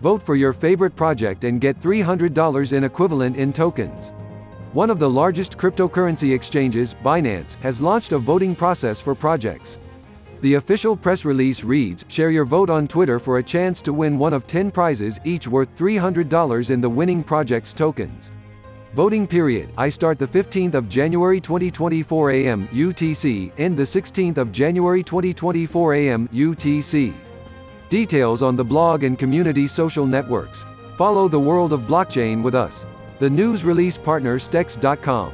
Vote for your favorite project and get $300 in equivalent in tokens. One of the largest cryptocurrency exchanges, Binance, has launched a voting process for projects. The official press release reads, Share your vote on Twitter for a chance to win one of 10 prizes, each worth $300 in the winning project's tokens. Voting period, I start the 15th of January 2024 AM UTC, end the 16th of January 2024 AM UTC. Details on the blog and community social networks. Follow the world of blockchain with us. The news release partner Stex.com.